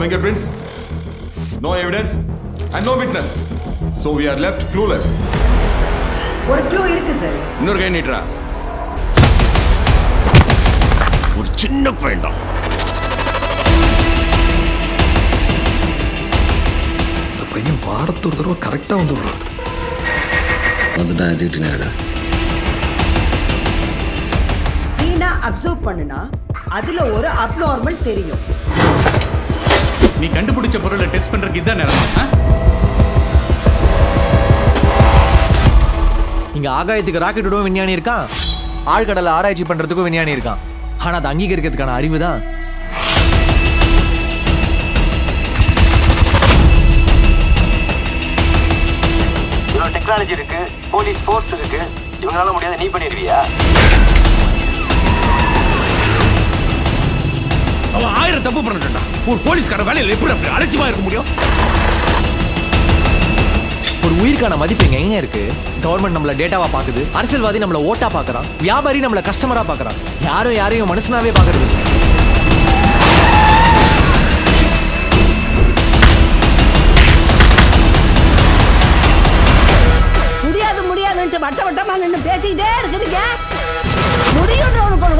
fingerprints, no evidence, and no witness. So we are left clueless. ஒரு clue இருக்கு sir இன்னொரு கை நீட்டுறா. ஒரு சின்ன பையன்டா இந்த பையன் வாரத்து ஒரு தடவை கரெக்டாக வந்து விடுறான் வந்துட்டான் வீணா அப்சர்வ் பண்ணுனா அதுல ஒரு அப்நார்மல் தெரியும். நீ கண்டுபிடிச்ச பொருளை டெஸ்ட் பண்றதுக்கு இதான் நேரம்? இங்க ஆகாயத்துக்கு ராக்கெட் விடவும் விஞ்ஞானி இருக்கான். ஆழ்கடலை ஆராய்ச்சி பண்றதுக்கும் விஞ்ஞானி இருக்கான். ஆனா அதை அங்கீகரிக்கிறதுக்கான அறிவு தான். இவ்வளோ டெக்னாலஜி இருக்கு. போலீஸ் ஃபோர்ஸ் இருக்கு. இவங்களால முடியாத நீ பண்ணிடுவியா? ஆயிரம் தப்பு பண்ணிட்டான் ஒரு போலீஸ்கார வேலையில் எப்படி அப்படி அலட்சியமா இருக்க முடியும்? ஒரு உயிருக்கான மதிப்பு இங்க எங்க இருக்கு? கவர்மெண்ட் நம்மள டேட்டாவா பாக்குது. அரசியல்வாதி நம்மள ஓட்டா பாக்குறான். வியாபாரி நம்மள கஸ்டமரா பாக்குறான். யாரும் யாரையும் மனுஷனாவே பாக்குறது. முடியாது முடியாதுன்ட்டு வட்ட வட்டமா நின்று பேசிக்கிட்டே இருக்கிறீங்க முடியும்னு உனக்கு ஒரு